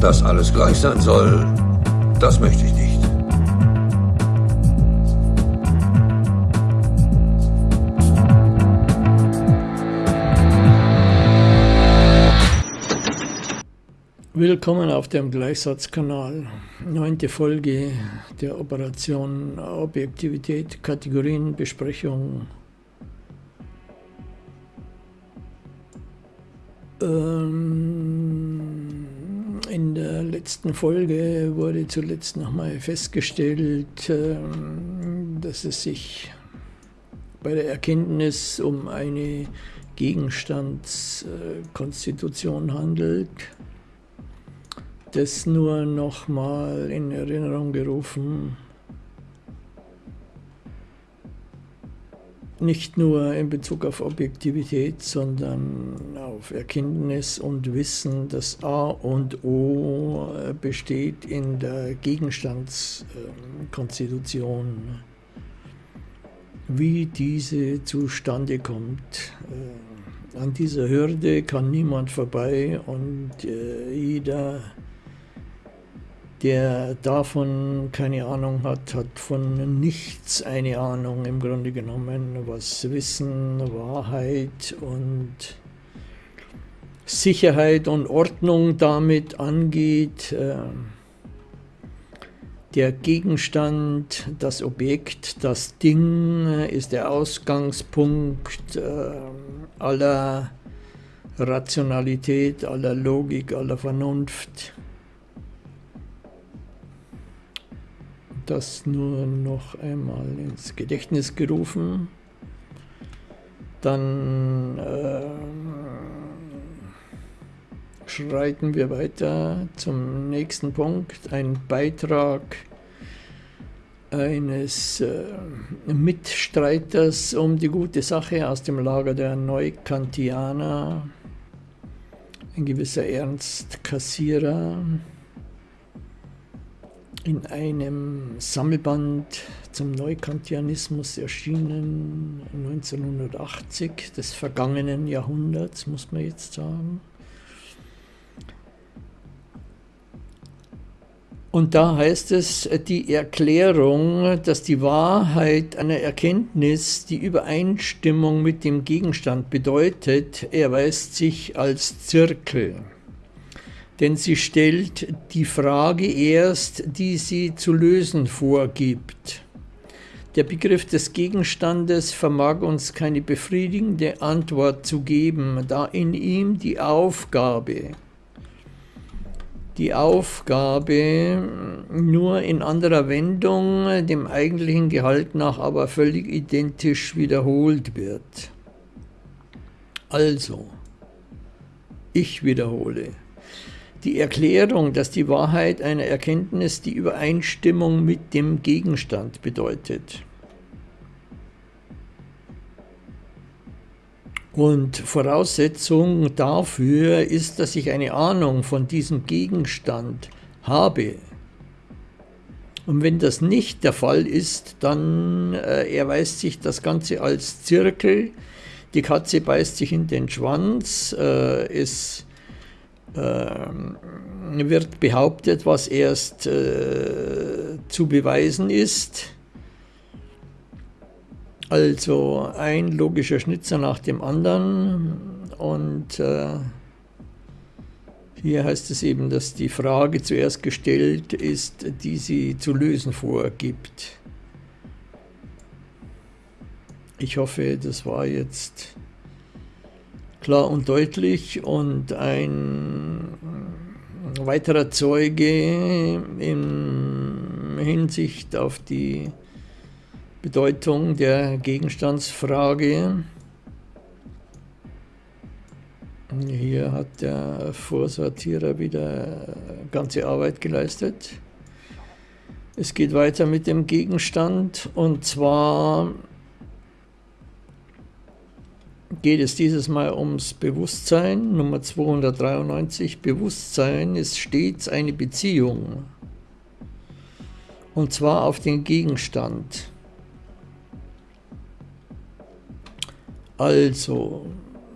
Dass alles gleich sein soll, das möchte ich nicht. Willkommen auf dem Gleichsatzkanal. Neunte Folge der Operation Objektivität, Kategorienbesprechung. Ähm, in der letzten Folge wurde zuletzt nochmal festgestellt, ähm, dass es sich bei der Erkenntnis um eine Gegenstandskonstitution handelt das nur noch mal in Erinnerung gerufen. Nicht nur in Bezug auf Objektivität, sondern auf Erkenntnis und Wissen, dass A und O besteht in der Gegenstandskonstitution. Wie diese zustande kommt. An dieser Hürde kann niemand vorbei und äh, jeder der davon keine Ahnung hat, hat von nichts eine Ahnung im Grunde genommen, was Wissen, Wahrheit und Sicherheit und Ordnung damit angeht. Äh, der Gegenstand, das Objekt, das Ding ist der Ausgangspunkt äh, aller Rationalität, aller Logik, aller Vernunft. Das nur noch einmal ins Gedächtnis gerufen. Dann äh, schreiten wir weiter zum nächsten Punkt. Ein Beitrag eines äh, Mitstreiters um die gute Sache aus dem Lager der Neukantianer, ein gewisser Ernst Kassierer in einem Sammelband zum Neukantianismus erschienen 1980 des vergangenen Jahrhunderts, muss man jetzt sagen. Und da heißt es, die Erklärung, dass die Wahrheit einer Erkenntnis die Übereinstimmung mit dem Gegenstand bedeutet, erweist sich als Zirkel denn sie stellt die Frage erst, die sie zu lösen vorgibt. Der Begriff des Gegenstandes vermag uns keine befriedigende Antwort zu geben, da in ihm die Aufgabe, die Aufgabe nur in anderer Wendung, dem eigentlichen Gehalt nach aber völlig identisch wiederholt wird. Also, ich wiederhole, die Erklärung, dass die Wahrheit einer Erkenntnis die Übereinstimmung mit dem Gegenstand bedeutet. Und Voraussetzung dafür ist, dass ich eine Ahnung von diesem Gegenstand habe. Und wenn das nicht der Fall ist, dann äh, erweist sich das Ganze als Zirkel. Die Katze beißt sich in den Schwanz, äh, es wird behauptet, was erst äh, zu beweisen ist. Also ein logischer Schnitzer nach dem anderen und äh, hier heißt es eben, dass die Frage zuerst gestellt ist, die sie zu lösen vorgibt. Ich hoffe, das war jetzt klar und deutlich und ein weiterer Zeuge in Hinsicht auf die Bedeutung der Gegenstandsfrage. Hier hat der Vorsortierer wieder ganze Arbeit geleistet. Es geht weiter mit dem Gegenstand und zwar geht es dieses Mal ums Bewusstsein. Nummer 293. Bewusstsein ist stets eine Beziehung. Und zwar auf den Gegenstand. Also,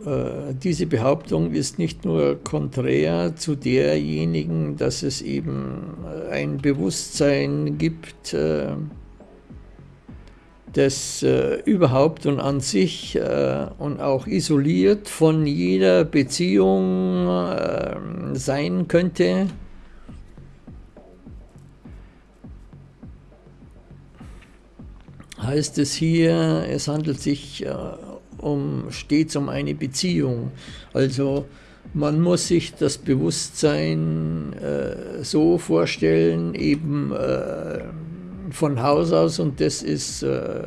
äh, diese Behauptung ist nicht nur konträr zu derjenigen, dass es eben ein Bewusstsein gibt, äh, das äh, überhaupt und an sich äh, und auch isoliert von jeder Beziehung äh, sein könnte. Heißt es hier, es handelt sich äh, um, stets um eine Beziehung. Also man muss sich das Bewusstsein äh, so vorstellen, eben äh, von Haus aus und das ist äh,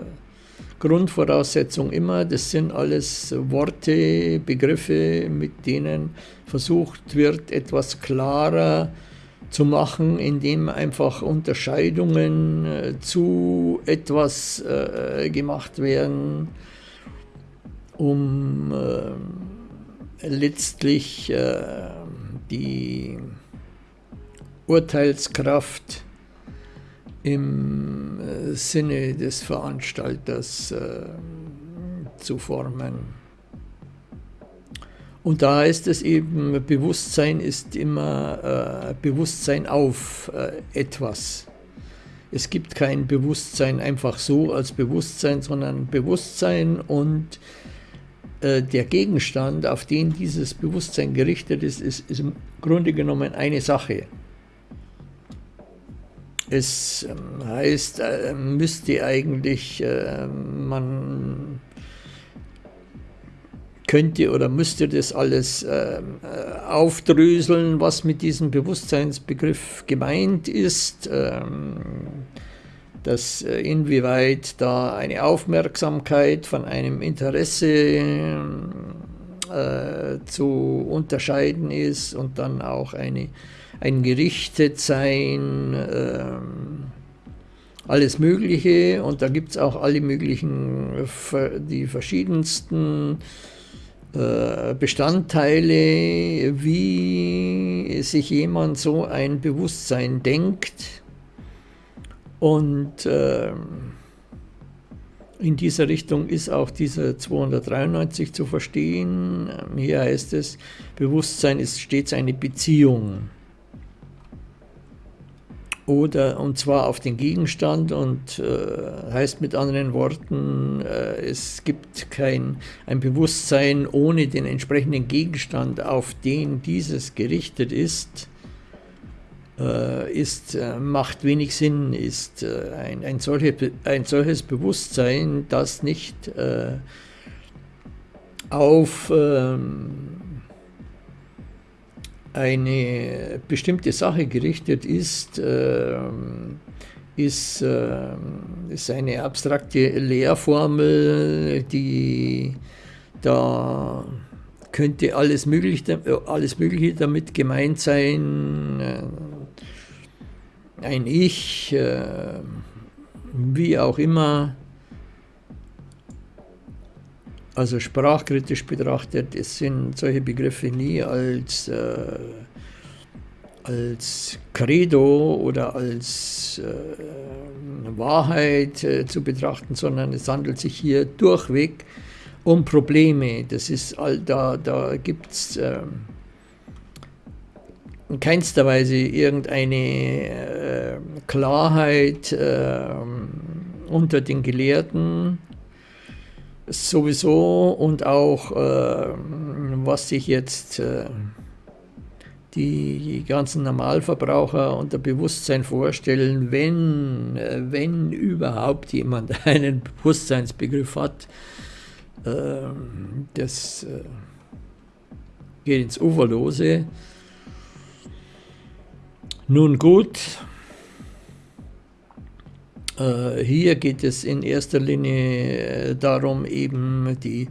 Grundvoraussetzung immer, das sind alles Worte, Begriffe, mit denen versucht wird, etwas klarer zu machen, indem einfach Unterscheidungen äh, zu etwas äh, gemacht werden, um äh, letztlich äh, die Urteilskraft im äh, Sinne des Veranstalters äh, zu formen. Und da ist es eben, Bewusstsein ist immer äh, Bewusstsein auf äh, etwas. Es gibt kein Bewusstsein einfach so als Bewusstsein, sondern Bewusstsein und äh, der Gegenstand, auf den dieses Bewusstsein gerichtet ist, ist im Grunde genommen eine Sache. Es ähm, heißt, äh, müsste eigentlich, äh, man könnte oder müsste das alles ähm, äh, aufdröseln, was mit diesem Bewusstseinsbegriff gemeint ist, ähm, dass inwieweit da eine Aufmerksamkeit von einem Interesse zu unterscheiden ist und dann auch eine ein Gerichtetsein, äh, alles Mögliche. Und da gibt es auch alle möglichen, die verschiedensten äh, Bestandteile, wie sich jemand so ein Bewusstsein denkt. Und äh, in dieser Richtung ist auch dieser 293 zu verstehen. Hier heißt es, Bewusstsein ist stets eine Beziehung oder und zwar auf den Gegenstand und äh, heißt mit anderen Worten, äh, es gibt kein ein Bewusstsein ohne den entsprechenden Gegenstand, auf den dieses gerichtet ist, ist äh, macht wenig Sinn, ist äh, ein, ein, solche, ein solches Bewusstsein, das nicht äh, auf ähm, eine bestimmte Sache gerichtet ist, äh, ist, äh, ist eine abstrakte Lehrformel, die da könnte alles Mögliche, alles Mögliche damit gemeint sein, äh, ein Ich, äh, wie auch immer, also sprachkritisch betrachtet, es sind solche Begriffe nie als, äh, als Credo oder als äh, Wahrheit äh, zu betrachten, sondern es handelt sich hier durchweg um Probleme. Das ist all, da, da gibt es ähm, in keinster Weise irgendeine äh, Klarheit ähm, unter den Gelehrten sowieso und auch äh, was sich jetzt äh, die ganzen Normalverbraucher unter Bewusstsein vorstellen, wenn, äh, wenn überhaupt jemand einen Bewusstseinsbegriff hat, ähm, das äh, geht ins Uferlose. Nun gut, äh, hier geht es in erster Linie äh, darum, eben die,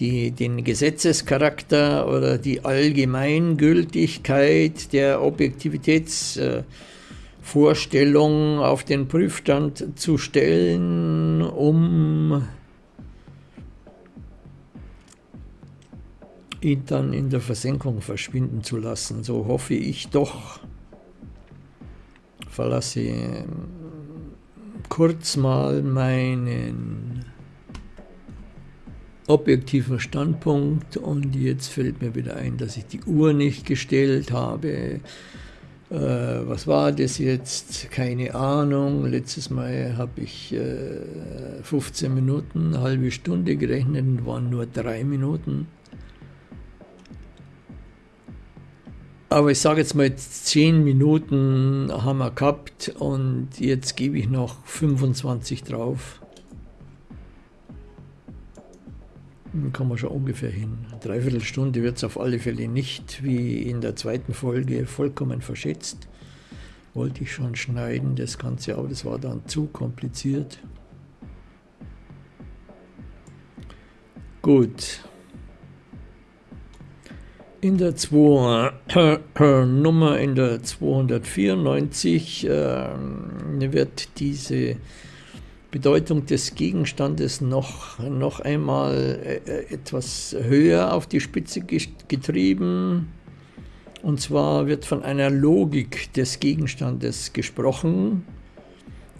die, den Gesetzescharakter oder die Allgemeingültigkeit der Objektivitätsvorstellung auf den Prüfstand zu stellen, um ihn dann in der Versenkung verschwinden zu lassen. So hoffe ich doch, verlasse kurz mal meinen objektiven Standpunkt und jetzt fällt mir wieder ein, dass ich die Uhr nicht gestellt habe. Äh, was war das jetzt? Keine Ahnung. Letztes Mal habe ich äh, 15 Minuten, eine halbe Stunde gerechnet und waren nur drei Minuten. Aber ich sage jetzt mal, 10 Minuten haben wir gehabt und jetzt gebe ich noch 25 drauf. Dann kommen wir schon ungefähr hin. Eine Dreiviertelstunde wird es auf alle Fälle nicht, wie in der zweiten Folge, vollkommen verschätzt. Wollte ich schon schneiden, das Ganze, aber das war dann zu kompliziert. Gut. In der zwei, äh, Nummer in der 294 äh, wird diese Bedeutung des Gegenstandes noch, noch einmal äh, etwas höher auf die Spitze getrieben. Und zwar wird von einer Logik des Gegenstandes gesprochen.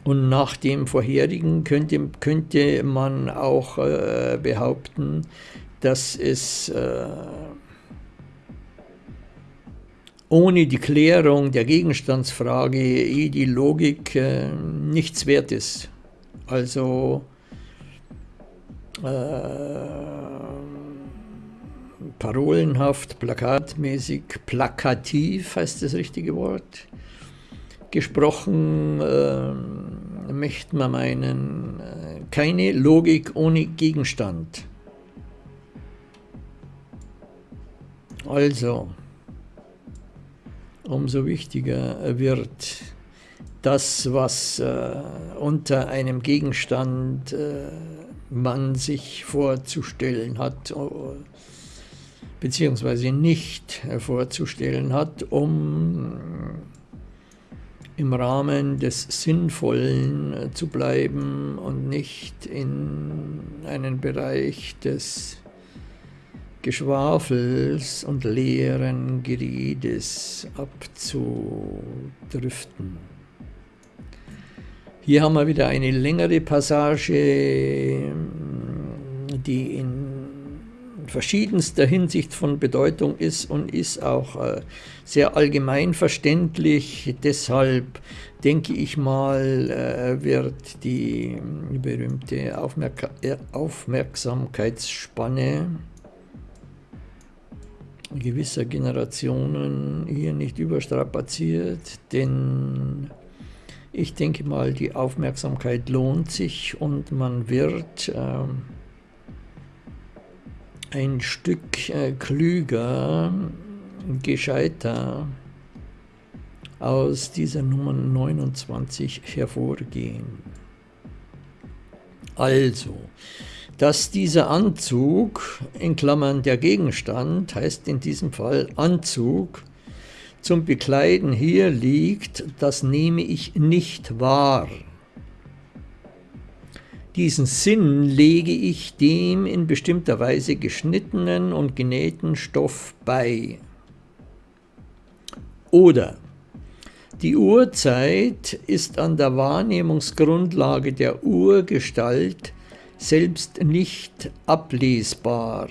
Und nach dem vorherigen könnte, könnte man auch äh, behaupten, dass es äh, ohne die Klärung der Gegenstandsfrage eh die Logik äh, nichts wert ist. Also äh, parolenhaft, plakatmäßig, plakativ heißt das richtige Wort. Gesprochen äh, möchte man meinen, äh, keine Logik ohne Gegenstand. Also, umso wichtiger wird das, was äh, unter einem Gegenstand äh, man sich vorzustellen hat, äh, beziehungsweise nicht vorzustellen hat, um im Rahmen des Sinnvollen äh, zu bleiben und nicht in einen Bereich des Geschwafels und leeren Geredes abzudriften. Hier haben wir wieder eine längere Passage, die in verschiedenster Hinsicht von Bedeutung ist und ist auch äh, sehr allgemein verständlich. Deshalb denke ich mal, äh, wird die berühmte Aufmerk Aufmerksamkeitsspanne gewisser Generationen hier nicht überstrapaziert, denn ich denke mal, die Aufmerksamkeit lohnt sich und man wird äh, ein Stück äh, klüger, gescheiter aus dieser Nummer 29 hervorgehen. Also, dass dieser Anzug, in Klammern der Gegenstand, heißt in diesem Fall Anzug, zum Bekleiden hier liegt, das nehme ich nicht wahr. Diesen Sinn lege ich dem in bestimmter Weise geschnittenen und genähten Stoff bei. Oder die Uhrzeit ist an der Wahrnehmungsgrundlage der Urgestalt selbst nicht ablesbar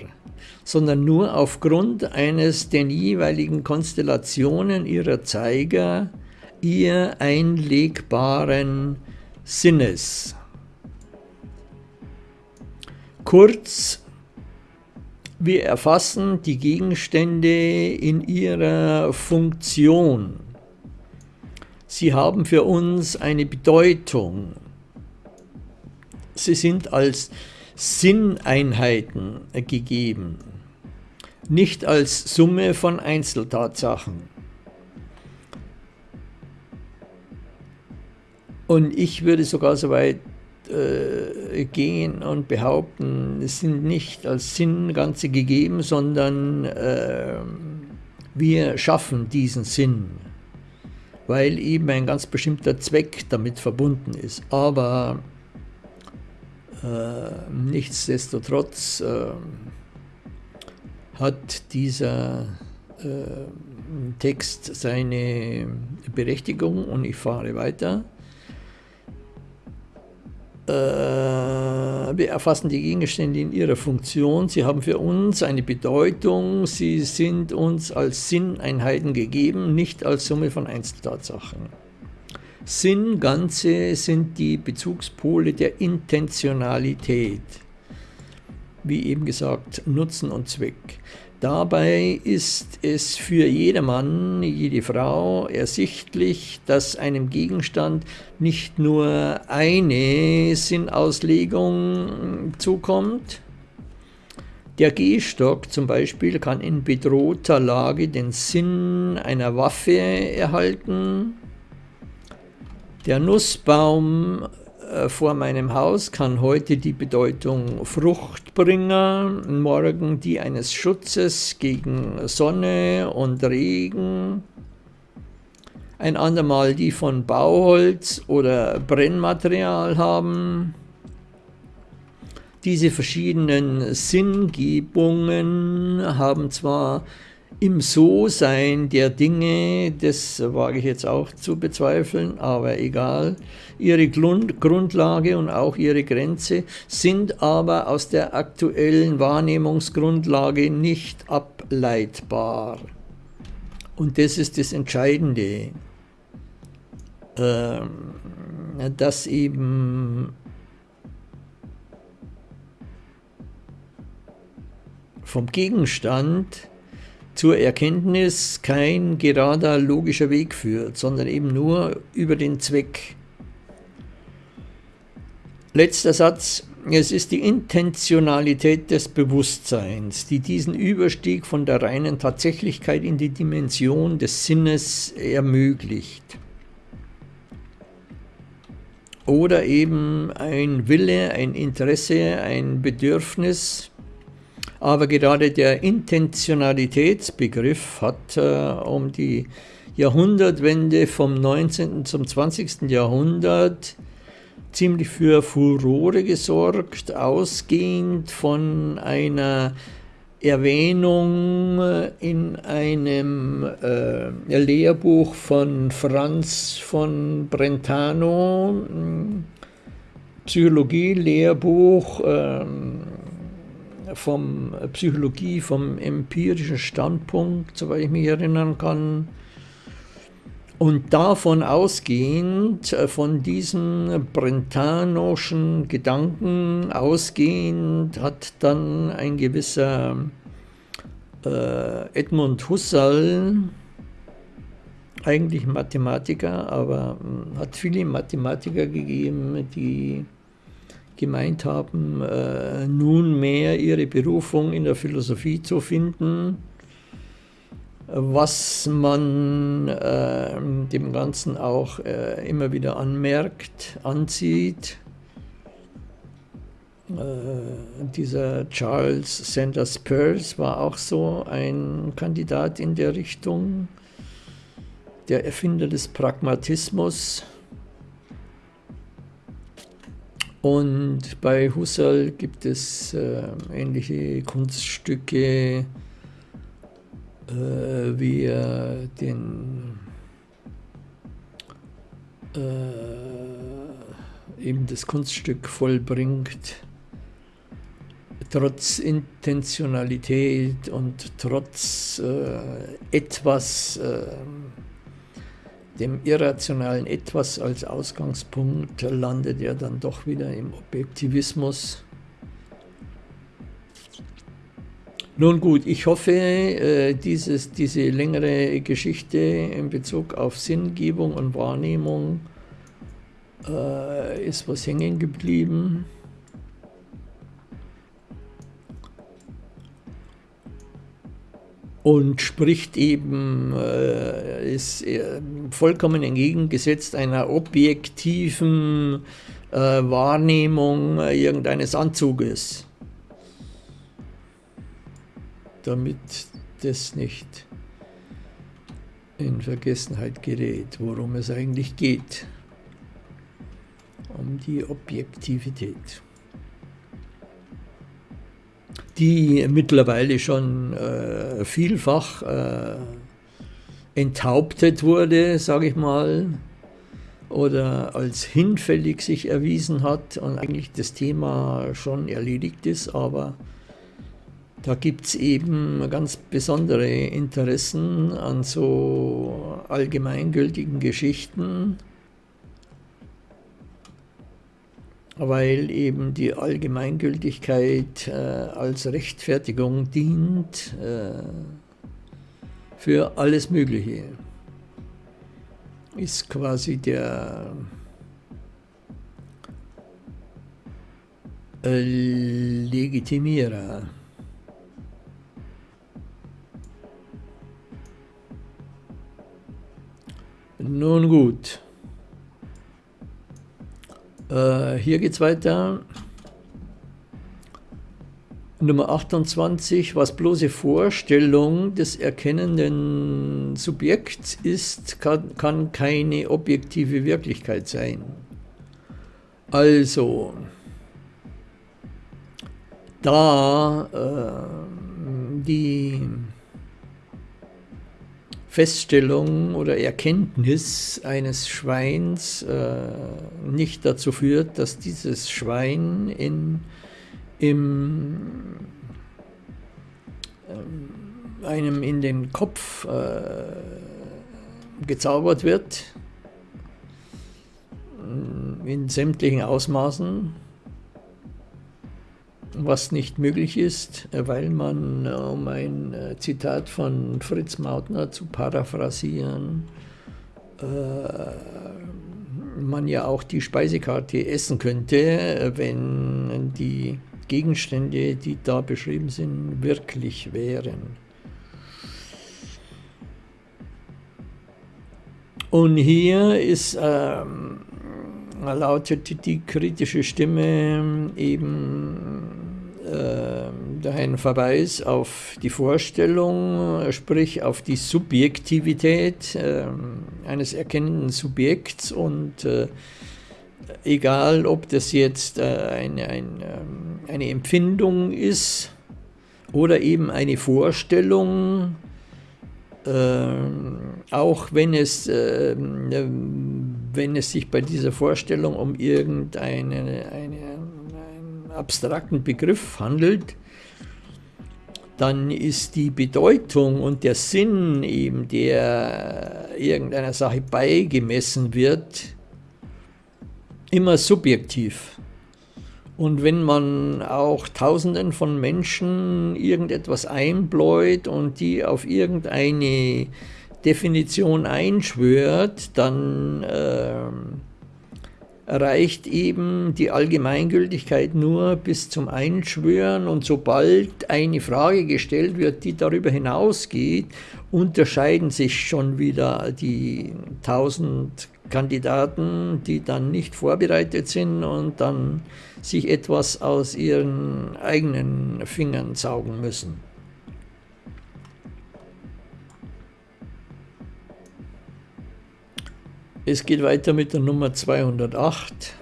sondern nur aufgrund eines den jeweiligen Konstellationen ihrer Zeiger ihr einlegbaren Sinnes. Kurz, wir erfassen die Gegenstände in ihrer Funktion. Sie haben für uns eine Bedeutung. Sie sind als Sinneinheiten gegeben nicht als Summe von Einzeltatsachen. Und ich würde sogar so weit äh, gehen und behaupten, es sind nicht als Sinn Ganze gegeben, sondern äh, wir schaffen diesen Sinn, weil eben ein ganz bestimmter Zweck damit verbunden ist. Aber nichtsdestotrotz äh, hat dieser äh, Text seine Berechtigung und ich fahre weiter. Äh, wir erfassen die Gegenstände in ihrer Funktion, sie haben für uns eine Bedeutung, sie sind uns als Sinneinheiten gegeben, nicht als Summe von Einzeltatsachen. Sinn, Ganze sind die Bezugspole der Intentionalität. Wie eben gesagt, Nutzen und Zweck. Dabei ist es für jedermann, jede Frau ersichtlich, dass einem Gegenstand nicht nur eine Sinnauslegung zukommt. Der Gehstock zum Beispiel kann in bedrohter Lage den Sinn einer Waffe erhalten. Der Nussbaum äh, vor meinem Haus kann heute die Bedeutung Fruchtbringer, morgen die eines Schutzes gegen Sonne und Regen, ein andermal die von Bauholz oder Brennmaterial haben. Diese verschiedenen Sinngebungen haben zwar im So-Sein der Dinge, das wage ich jetzt auch zu bezweifeln, aber egal, ihre Grundlage und auch ihre Grenze sind aber aus der aktuellen Wahrnehmungsgrundlage nicht ableitbar. Und das ist das Entscheidende, ähm, dass eben vom Gegenstand zur Erkenntnis kein gerader logischer Weg führt, sondern eben nur über den Zweck. Letzter Satz. Es ist die Intentionalität des Bewusstseins, die diesen Überstieg von der reinen Tatsächlichkeit in die Dimension des Sinnes ermöglicht. Oder eben ein Wille, ein Interesse, ein Bedürfnis, aber gerade der Intentionalitätsbegriff hat äh, um die Jahrhundertwende vom 19. zum 20. Jahrhundert ziemlich für Furore gesorgt, ausgehend von einer Erwähnung in einem äh, Lehrbuch von Franz von Brentano, Psychologie-Lehrbuch, äh, vom Psychologie, vom empirischen Standpunkt, soweit ich mich erinnern kann. Und davon ausgehend, äh, von diesen brentanoschen Gedanken ausgehend, hat dann ein gewisser äh, Edmund Husserl, eigentlich Mathematiker, aber hm, hat viele Mathematiker gegeben, die gemeint haben, äh, nunmehr ihre Berufung in der Philosophie zu finden, was man äh, dem Ganzen auch äh, immer wieder anmerkt, anzieht. Äh, dieser Charles Sanders Peirce war auch so ein Kandidat in der Richtung, der Erfinder des Pragmatismus und bei Husserl gibt es äh, ähnliche Kunststücke, äh, wie er den äh, eben das Kunststück vollbringt, trotz Intentionalität und trotz äh, etwas ähm, dem irrationalen Etwas als Ausgangspunkt landet er dann doch wieder im Objektivismus. Nun gut, ich hoffe, äh, dieses, diese längere Geschichte in Bezug auf Sinngebung und Wahrnehmung äh, ist was hängen geblieben. Und spricht eben, äh, ist äh, vollkommen entgegengesetzt einer objektiven äh, Wahrnehmung irgendeines Anzuges, damit das nicht in Vergessenheit gerät, worum es eigentlich geht, um die Objektivität die mittlerweile schon äh, vielfach äh, enthauptet wurde, sage ich mal, oder als hinfällig sich erwiesen hat und eigentlich das Thema schon erledigt ist, aber da gibt es eben ganz besondere Interessen an so allgemeingültigen Geschichten, weil eben die Allgemeingültigkeit äh, als Rechtfertigung dient äh, für alles Mögliche. Ist quasi der äh, Legitimierer. Nun gut. Äh, hier geht es weiter. Nummer 28, was bloße Vorstellung des erkennenden Subjekts ist, kann, kann keine objektive Wirklichkeit sein. Also, da äh, die Feststellung oder Erkenntnis eines Schweins äh, nicht dazu führt, dass dieses Schwein in, im, äh, einem in den Kopf äh, gezaubert wird, in sämtlichen Ausmaßen, was nicht möglich ist, weil man, um ein äh, Zitat von Fritz Mautner zu paraphrasieren, äh, man ja auch die Speisekarte essen könnte, wenn die Gegenstände, die da beschrieben sind, wirklich wären. Und hier ist, ähm, lautet die kritische Stimme eben äh, ein Verweis auf die Vorstellung, sprich auf die Subjektivität äh, eines erkennenden Subjekts und äh, egal ob das jetzt äh, eine, ein, ähm, eine Empfindung ist oder eben eine Vorstellung, äh, auch wenn es, äh, wenn es sich bei dieser Vorstellung um irgendeine eine, abstrakten Begriff handelt, dann ist die Bedeutung und der Sinn eben, der irgendeiner Sache beigemessen wird, immer subjektiv. Und wenn man auch Tausenden von Menschen irgendetwas einbläut und die auf irgendeine Definition einschwört, dann äh, erreicht eben die Allgemeingültigkeit nur bis zum Einschwören und sobald eine Frage gestellt wird, die darüber hinausgeht, unterscheiden sich schon wieder die tausend Kandidaten, die dann nicht vorbereitet sind und dann sich etwas aus ihren eigenen Fingern saugen müssen. Es geht weiter mit der Nummer 208.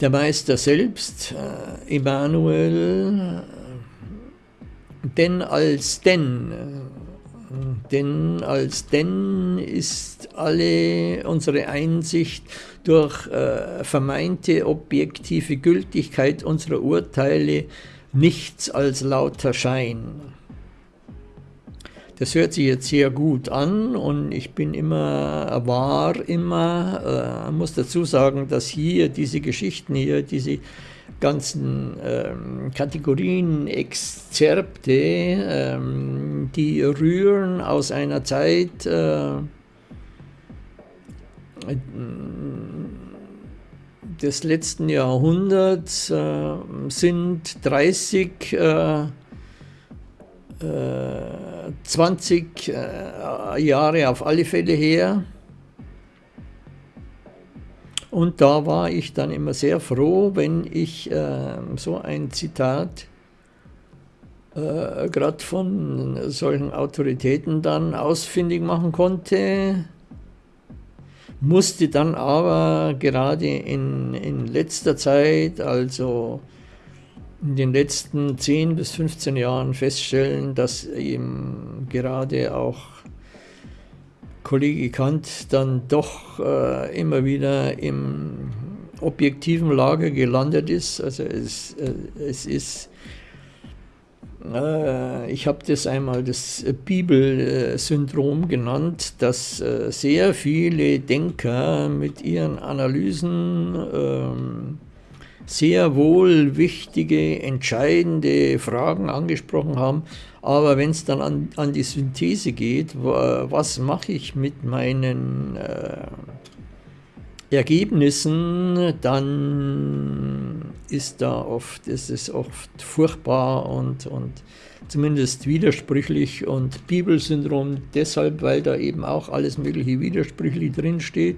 Der Meister selbst, äh, Emanuel, denn als denn, äh, denn als denn ist alle unsere Einsicht durch äh, vermeinte objektive Gültigkeit unserer Urteile nichts als lauter Schein. Das hört sich jetzt sehr gut an und ich bin immer, war immer, äh, muss dazu sagen, dass hier diese Geschichten hier, diese ganzen ähm, Kategorien, Exzerpte, ähm, die rühren aus einer Zeit äh, des letzten Jahrhunderts, äh, sind 30 äh, 20 äh, Jahre auf alle Fälle her. Und da war ich dann immer sehr froh, wenn ich äh, so ein Zitat äh, gerade von solchen Autoritäten dann ausfindig machen konnte, musste dann aber gerade in, in letzter Zeit, also in den letzten 10 bis 15 Jahren feststellen, dass eben gerade auch Kollege Kant dann doch äh, immer wieder im objektiven Lager gelandet ist. Also es, äh, es ist, äh, ich habe das einmal das Bibelsyndrom genannt, dass äh, sehr viele Denker mit ihren Analysen ähm, sehr wohl wichtige, entscheidende Fragen angesprochen haben. Aber wenn es dann an, an, die Synthese geht, was mache ich mit meinen äh, Ergebnissen, dann ist da oft, ist es oft furchtbar und, und zumindest widersprüchlich und Bibelsyndrom deshalb, weil da eben auch alles mögliche widersprüchlich drinsteht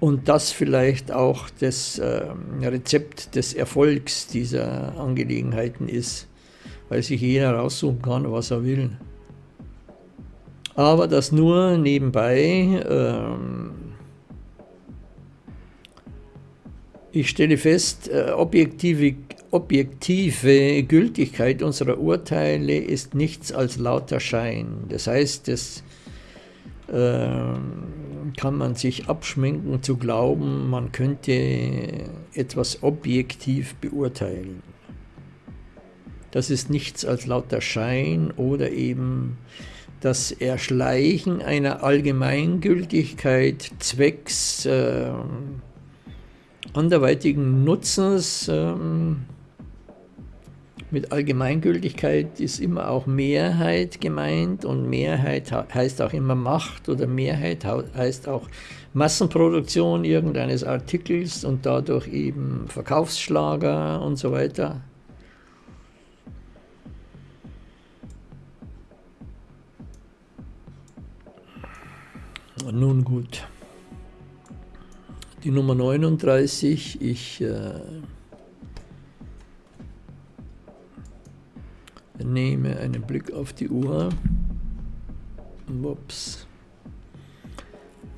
und das vielleicht auch das äh, Rezept des Erfolgs dieser Angelegenheiten ist, weil sich jeder raussuchen kann, was er will. Aber das nur nebenbei. Ähm, ich stelle fest, äh, objektive, objektive Gültigkeit unserer Urteile ist nichts als lauter Schein. Das heißt, das ähm, kann man sich abschminken zu glauben, man könnte etwas objektiv beurteilen. Das ist nichts als lauter Schein oder eben das Erschleichen einer Allgemeingültigkeit zwecks äh, anderweitigen Nutzens. Äh, mit Allgemeingültigkeit ist immer auch Mehrheit gemeint und Mehrheit heißt auch immer Macht oder Mehrheit heißt auch Massenproduktion irgendeines Artikels und dadurch eben Verkaufsschlager und so weiter. Nun gut. Die Nummer 39, ich äh, nehme einen Blick auf die Uhr. Ups.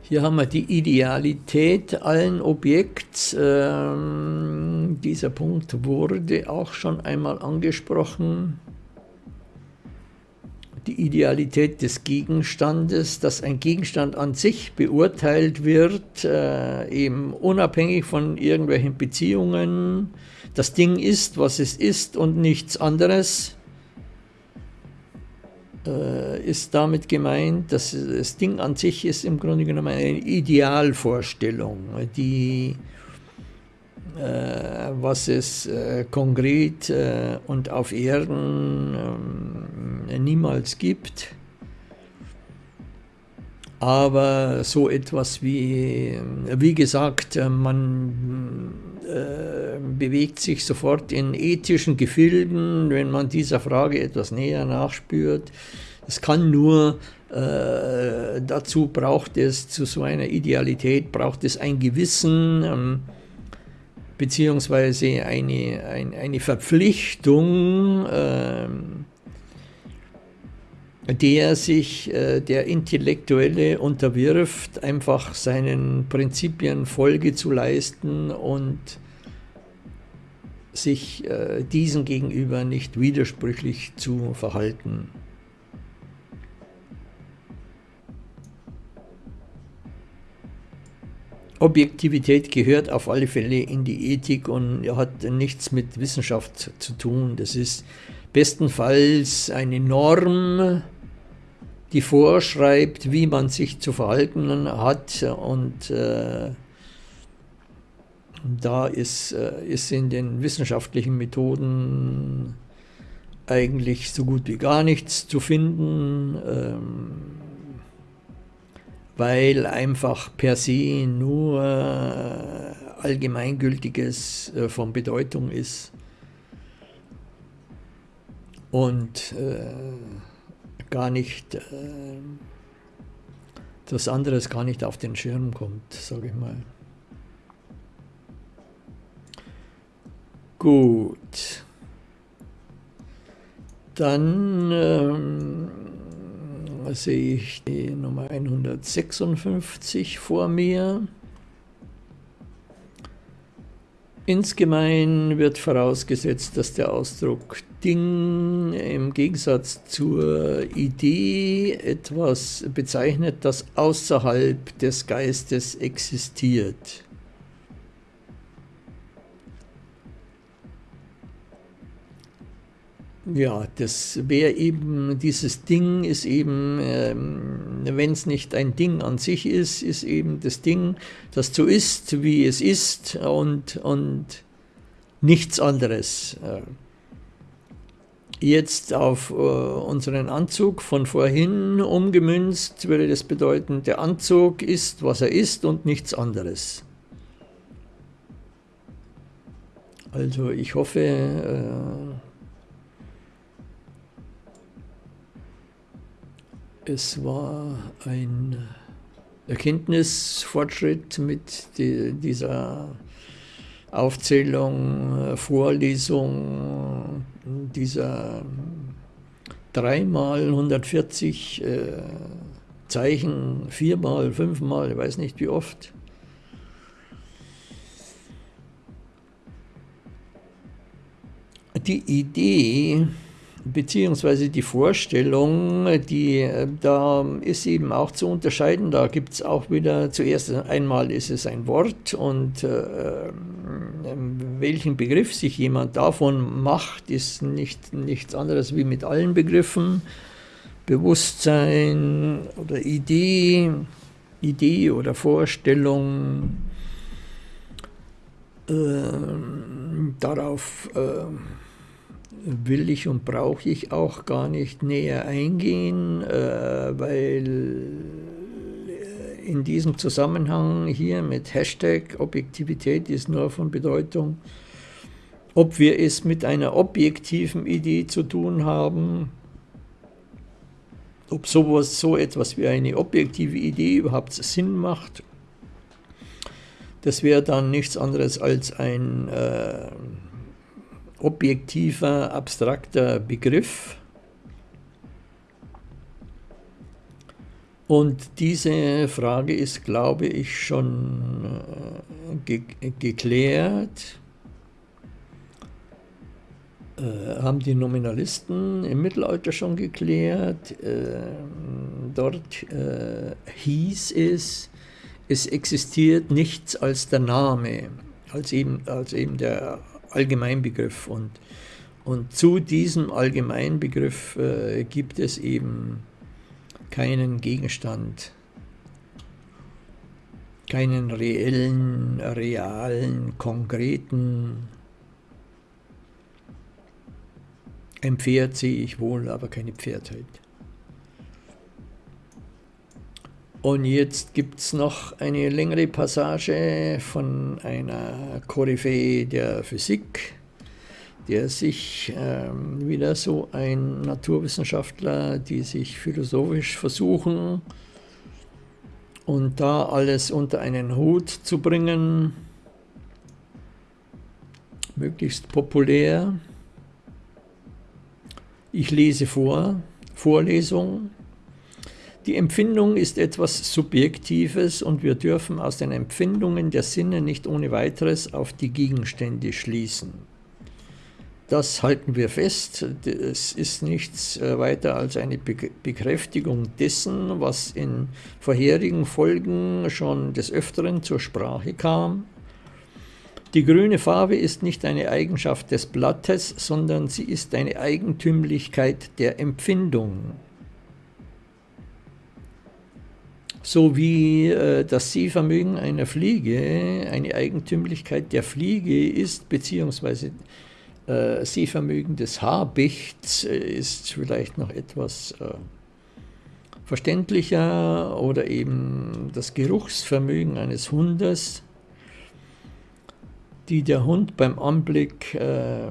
Hier haben wir die Idealität allen Objekts. Ähm, dieser Punkt wurde auch schon einmal angesprochen. Die Idealität des Gegenstandes, dass ein Gegenstand an sich beurteilt wird, äh, eben unabhängig von irgendwelchen Beziehungen. Das Ding ist, was es ist und nichts anderes ist damit gemeint, dass das Ding an sich ist im Grunde genommen eine Idealvorstellung, die äh, was es äh, konkret äh, und auf Erden ähm, niemals gibt. Aber so etwas wie, wie gesagt, äh, man äh, bewegt sich sofort in ethischen Gefilden, wenn man dieser Frage etwas näher nachspürt. Es kann nur, äh, dazu braucht es, zu so einer Idealität braucht es ein Gewissen, ähm, beziehungsweise eine, ein, eine Verpflichtung, äh, der sich äh, der Intellektuelle unterwirft, einfach seinen Prinzipien Folge zu leisten und sich äh, diesen gegenüber nicht widersprüchlich zu verhalten. Objektivität gehört auf alle Fälle in die Ethik und hat nichts mit Wissenschaft zu tun. Das ist bestenfalls eine Norm, die vorschreibt, wie man sich zu verhalten hat und äh, da ist, äh, ist in den wissenschaftlichen Methoden eigentlich so gut wie gar nichts zu finden, ähm, weil einfach per se nur äh, Allgemeingültiges äh, von Bedeutung ist. Und äh, gar nicht, äh, das anderes gar nicht auf den Schirm kommt, sage ich mal. Gut. Dann ähm, sehe ich die Nummer 156 vor mir. Insgemein wird vorausgesetzt, dass der Ausdruck Ding im Gegensatz zur Idee etwas bezeichnet, das außerhalb des Geistes existiert. Ja, das wäre eben, dieses Ding ist eben, ähm, wenn es nicht ein Ding an sich ist, ist eben das Ding, das so ist, wie es ist und, und nichts anderes. Äh, jetzt auf äh, unseren Anzug von vorhin umgemünzt, würde das bedeuten, der Anzug ist, was er ist und nichts anderes. Also ich hoffe, äh, es war ein Erkenntnisfortschritt mit die, dieser Aufzählung, Vorlesung dieser dreimal 140 äh, Zeichen, viermal, fünfmal, ich weiß nicht wie oft. Die Idee, beziehungsweise die Vorstellung, die äh, da ist eben auch zu unterscheiden. Da gibt es auch wieder, zuerst einmal ist es ein Wort und äh, ähm, welchen Begriff sich jemand davon macht, ist nicht, nichts anderes wie mit allen Begriffen. Bewusstsein oder Idee, Idee oder Vorstellung, äh, darauf äh, will ich und brauche ich auch gar nicht näher eingehen, äh, weil in diesem Zusammenhang hier mit Hashtag Objektivität ist nur von Bedeutung, ob wir es mit einer objektiven Idee zu tun haben, ob sowas, so etwas wie eine objektive Idee überhaupt Sinn macht. Das wäre dann nichts anderes als ein äh, objektiver, abstrakter Begriff. Und diese Frage ist, glaube ich, schon äh, ge geklärt. Äh, haben die Nominalisten im Mittelalter schon geklärt. Äh, dort äh, hieß es, es existiert nichts als der Name, als eben, als eben der Allgemeinbegriff. Und, und zu diesem Allgemeinbegriff äh, gibt es eben keinen Gegenstand, keinen reellen, realen, konkreten. Ein Pferd sehe ich wohl, aber keine Pferdheit. Und jetzt gibt es noch eine längere Passage von einer Koryphäe der Physik, der sich ähm, wieder so ein Naturwissenschaftler, die sich philosophisch versuchen und da alles unter einen Hut zu bringen, möglichst populär. Ich lese vor, Vorlesung. Die Empfindung ist etwas Subjektives und wir dürfen aus den Empfindungen der Sinne nicht ohne weiteres auf die Gegenstände schließen. Das halten wir fest. Es ist nichts äh, weiter als eine Bekräftigung dessen, was in vorherigen Folgen schon des Öfteren zur Sprache kam. Die grüne Farbe ist nicht eine Eigenschaft des Blattes, sondern sie ist eine Eigentümlichkeit der Empfindung sowie äh, das Sehvermögen einer Fliege eine Eigentümlichkeit der Fliege ist, beziehungsweise äh, Sehvermögen des Habichts äh, ist vielleicht noch etwas äh, verständlicher oder eben das Geruchsvermögen eines Hundes, die der Hund beim Anblick äh,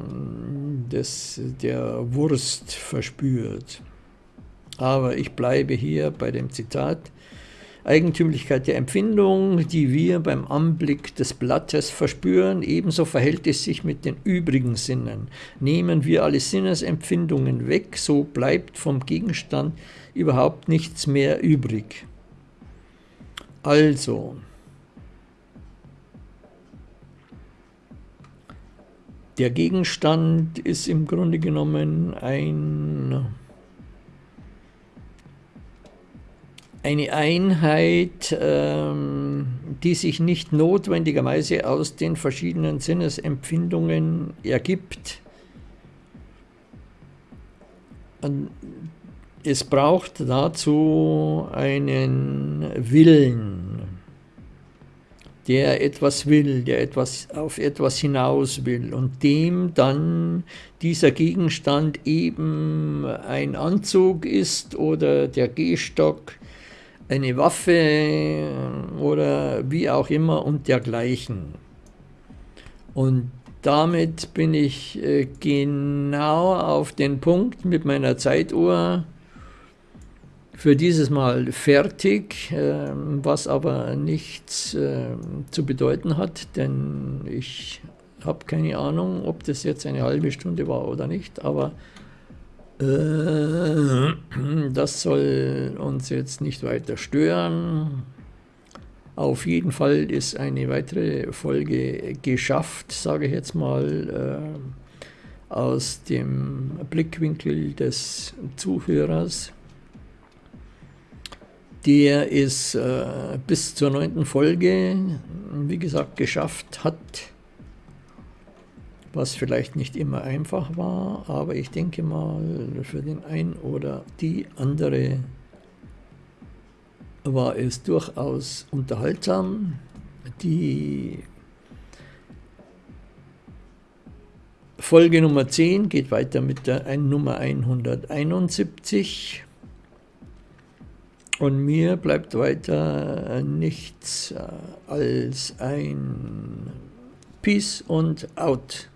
des, der Wurst verspürt. Aber ich bleibe hier bei dem Zitat, Eigentümlichkeit der Empfindung, die wir beim Anblick des Blattes verspüren, ebenso verhält es sich mit den übrigen Sinnen. Nehmen wir alle Sinnesempfindungen weg, so bleibt vom Gegenstand überhaupt nichts mehr übrig. Also, Der Gegenstand ist im Grunde genommen ein, eine Einheit, ähm, die sich nicht notwendigerweise aus den verschiedenen Sinnesempfindungen ergibt. Es braucht dazu einen Willen der etwas will, der etwas auf etwas hinaus will und dem dann dieser Gegenstand eben ein Anzug ist oder der Gehstock, eine Waffe oder wie auch immer und dergleichen. Und damit bin ich äh, genau auf den Punkt mit meiner Zeituhr für dieses Mal fertig, ähm, was aber nichts zu bedeuten hat, denn ich habe keine Ahnung, ob das jetzt eine halbe Stunde war oder nicht, aber äh, das soll uns jetzt nicht weiter stören. Auf jeden Fall ist eine weitere Folge geschafft, sage ich jetzt mal, äh, aus dem Blickwinkel des Zuhörers. Der ist äh, bis zur neunten Folge, wie gesagt, geschafft hat, was vielleicht nicht immer einfach war, aber ich denke mal, für den einen oder die andere war es durchaus unterhaltsam. Die Folge Nummer 10 geht weiter mit der Nummer 171. Und mir bleibt weiter nichts äh, als ein Peace und Out.